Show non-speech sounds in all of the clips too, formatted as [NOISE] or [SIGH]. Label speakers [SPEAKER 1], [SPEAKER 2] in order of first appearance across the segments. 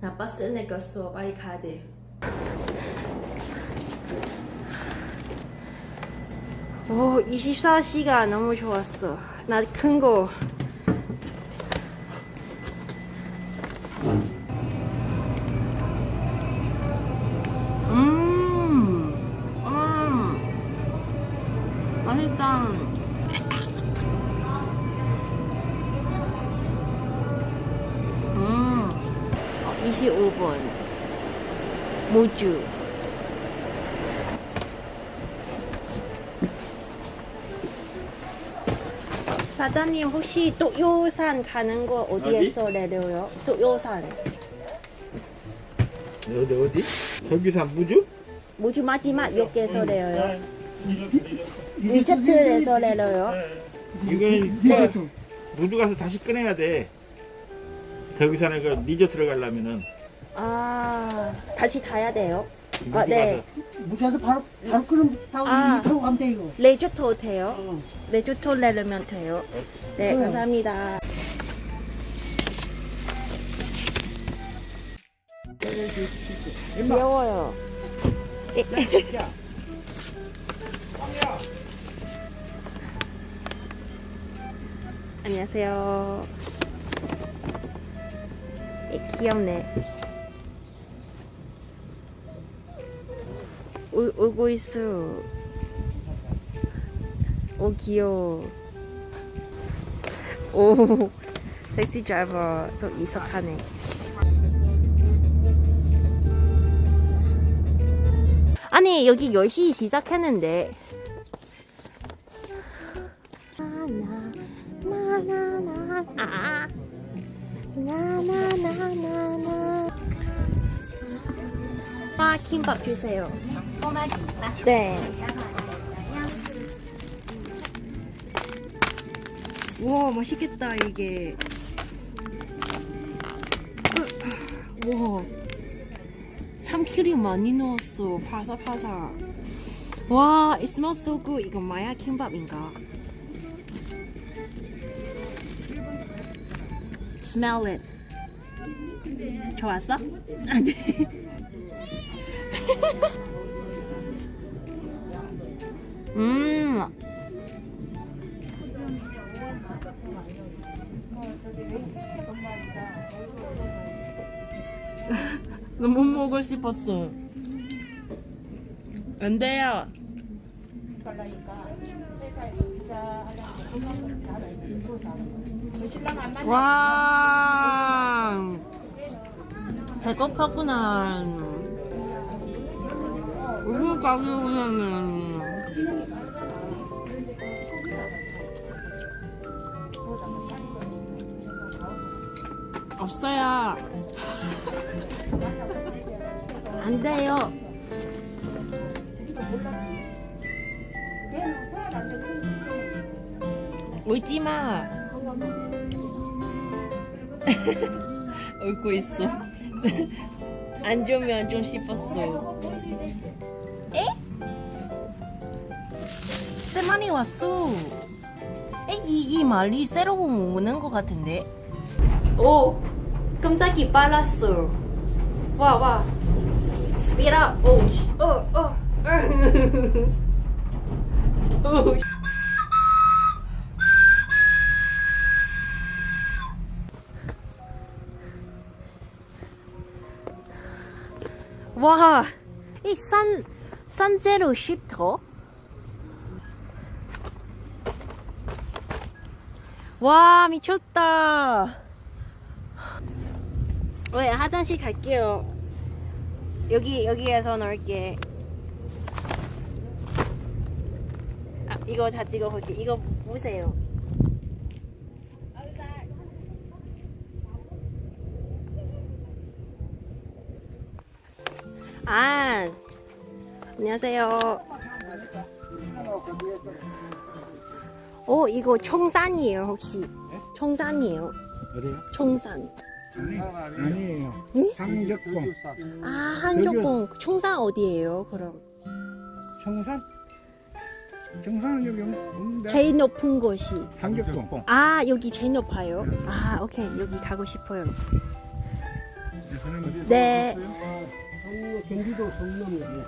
[SPEAKER 1] 나 버스 내겼어. 빨리 가야 돼. 오, 24시간 너무 좋았어. 나 큰 거. 무주. 사장님 혹시 또요산 가는 거 어디에서 내려요? 또요산
[SPEAKER 2] 어디 어디? 저기산 무주?
[SPEAKER 1] 무주 마지막 역에서 내려요? 리조트에서 내려요?
[SPEAKER 2] 이거는
[SPEAKER 1] 네.
[SPEAKER 2] 무주 가서 다시 꺼내야 돼. 저기산에 그 리조트를 가려면은
[SPEAKER 1] 아 다시 가야 돼요? 아, 네.
[SPEAKER 3] 무시해서 바로 바로 끄는 타고
[SPEAKER 1] 아.
[SPEAKER 3] 타고 가면 돼 이거.
[SPEAKER 1] 레조토 돼요?
[SPEAKER 3] 어.
[SPEAKER 1] 레조토 내려면 돼요? 네
[SPEAKER 3] 응.
[SPEAKER 1] 감사합니다 귀여워요 [LAUGHS] 안녕하세요 에, 귀엽네 오, 오고 있어. 오 귀여워. 오 택시 드라이버 좀 이석하네. 아니 여기 10시 시작했는데. 아 아 김밥 주세요 네. 와 맛있겠다 이게. 와. 참기름 많이 넣었어 파사파사. 와 it smells so good. 이거 마야 킴밥인가? Smell it. 좋았어? 아 네 [LAUGHS] 음 너무 먹고 싶었어. 안 돼요. 와, 배고팠구나. 우리 가게오면은 없어요. 안 돼요. 울지 마. [LAUGHS] 울고 있어. [LAUGHS] 안 주면 좀 싶었어. 세만이 왔어. 에? 이, 이 말이 새로운 오는 것 같은데? 오, 깜짝이 빨랐어. 와, 와. Speed up. 오, 씨. 어, 어. 오, [LAUGHS] 씨. 와, 이 산, 산제로 쉽터? 와, 미쳤다. 왜, 화장실 갈게요. 여기, 여기에서 넣을게. 아, 이거 다 찍어볼게. 이거 보세요. 아, 안녕하세요. 오, 이거 청산이에요, 혹시? 청산이에요.
[SPEAKER 2] 어디요?
[SPEAKER 1] 청산.
[SPEAKER 2] 아니에요.
[SPEAKER 1] 응?
[SPEAKER 2] 상적봉.
[SPEAKER 1] 아, 한족봉. 청산 어디예요, 그럼?
[SPEAKER 2] 청산? 청산은 여기 없는데.
[SPEAKER 1] 제일 높은 곳이.
[SPEAKER 2] 상적봉.
[SPEAKER 1] 아, 여기 제일 높아요? 아, 오케이. 여기 가고 싶어요. 네.
[SPEAKER 3] 성, 경기도 성남역이요.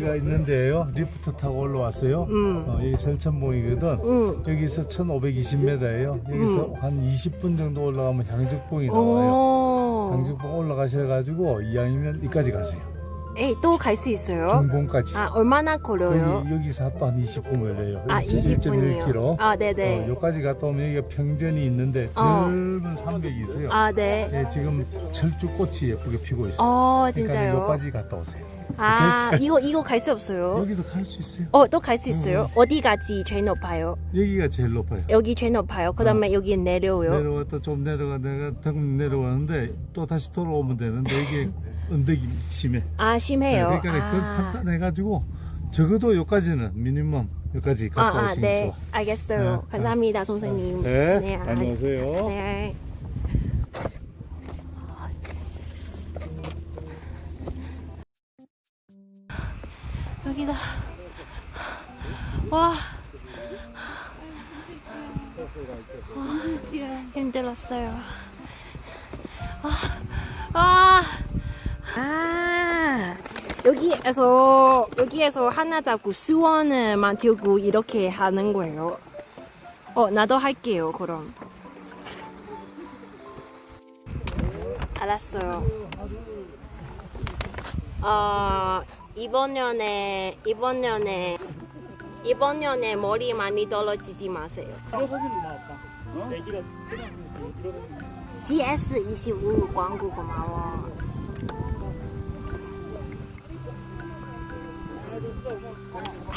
[SPEAKER 4] 가 있는데요. 리프트 타고 올라왔어요.
[SPEAKER 1] 음.
[SPEAKER 4] 어, 여기 설천봉이거든.
[SPEAKER 1] 음.
[SPEAKER 4] 여기서 1520m예요. 여기서
[SPEAKER 1] 음.
[SPEAKER 4] 한 20분 정도 올라가면 향적봉이 나와요.
[SPEAKER 1] 오.
[SPEAKER 4] 향적봉 올라가셔가지고 이왕이면 이까지 가세요.
[SPEAKER 1] 에이, 또 갈 수 있어요?
[SPEAKER 4] 중봉까지.
[SPEAKER 1] 아, 얼마나 걸려요?
[SPEAKER 4] 여기, 여기서 또 한 20분 걸려요.
[SPEAKER 1] 아, 20분이요.
[SPEAKER 4] 1.1km.
[SPEAKER 1] 아, 네네.
[SPEAKER 4] 어, 여기까지 갔다 오면 여기가 평전이 있는데
[SPEAKER 1] 어.
[SPEAKER 4] 넓은 산맥이 있어요.
[SPEAKER 1] 아, 네.
[SPEAKER 4] 예, 지금 철쭉꽃이 예쁘게 피고 있어요.
[SPEAKER 1] 어,
[SPEAKER 4] 그러니까? 여기까지 갔다 오세요.
[SPEAKER 1] 아, 이거, 이거 갈 수 없어요?
[SPEAKER 4] 여기도 갈 수 있어요.
[SPEAKER 1] 어, 또 갈 수 있어요? 어 디까지 제일 높아요?
[SPEAKER 4] 여기가 제일 높아요.
[SPEAKER 1] 여기 제일 높아요. 그 다음에 여기 내려오요.
[SPEAKER 4] 내려왔다 좀 내려가 내가 조금 내려왔는데 또 다시 돌아오면 되는데 이게 언덕이 심해.
[SPEAKER 1] 아, 심해요.
[SPEAKER 4] 네, 그러니까
[SPEAKER 1] 아.
[SPEAKER 4] 판단해가지고 적어도 여기까지는 미니멈 여기까지
[SPEAKER 1] 아,
[SPEAKER 4] 갔다
[SPEAKER 1] 아,
[SPEAKER 4] 오시면
[SPEAKER 1] 네.
[SPEAKER 4] 좋아.
[SPEAKER 1] 알겠어요.
[SPEAKER 4] 네.
[SPEAKER 1] 감사합니다, 선생님.
[SPEAKER 4] 네,
[SPEAKER 1] 아,
[SPEAKER 4] 안녕하세요.
[SPEAKER 1] 네. 여기다. 와. 와, 힘들었어요. 아, 아, 아, 여기에서 여기에서 하나 잡고 수원을 만들고 이렇게 하는 거예요. 어, 나도 할게요, 그럼. 알았어요. 어, 이번 년에, 이번 년에, 이번 년에 머리 많이 떨어지지 마세요. GS25 광고 고마워. 와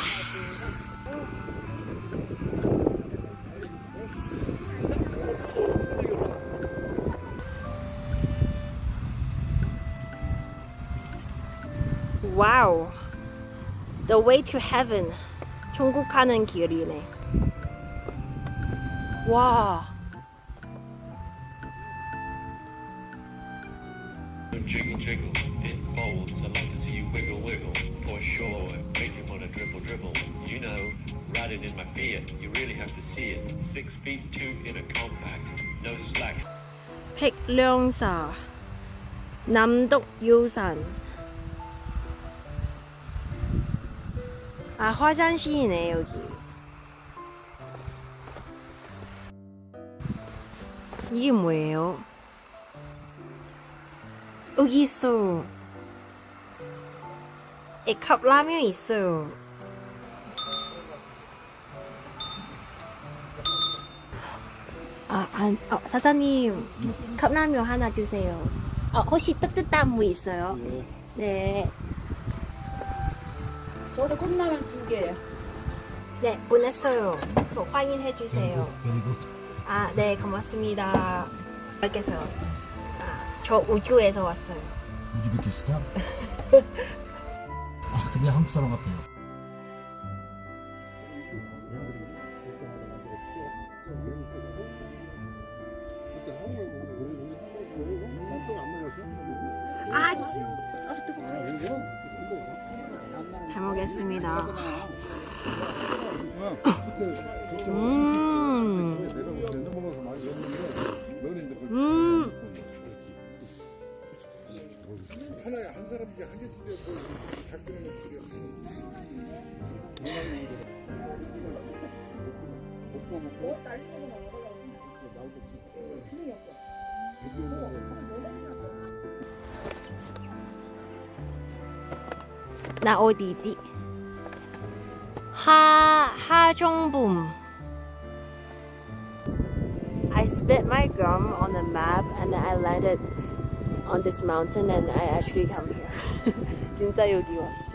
[SPEAKER 1] The way to heaven. 천국 가는 길이네. 와.
[SPEAKER 5] Jiggle, jiggle, it folds. I like to see you wiggle, wiggle. For sure, make you wanna dribble, dribble. You know, riding in my Fiat, you really have to see it. Six feet two in a compact, no slack.
[SPEAKER 1] 백령사. 남독유산. 아, 화장실이네, 여기. 이게 뭐예요? 여기 있어. 에, 컵라면 있어요. 아, 안, 어, 사장님, 컵라면 하나 주세요. 어, 혹시 뜨뜻한 무 있어요? 네.
[SPEAKER 6] 저도 컵라면 두 개요.
[SPEAKER 1] 네, 보냈어요. 저 확인해 주세요. 아, 네, 고맙습니다. 알겠어요. 아, 저 우주에서 왔어요.
[SPEAKER 7] 우즈베키스탄? 아 근데 한국 사람 같아요.
[SPEAKER 1] 아, 지- 잘먹 겠습니다. 음, 음. 나 어디지? 하, 하정붐. I spit my gum on a map and then I landed on this mountain and I actually come here. 진짜 여기 왔어.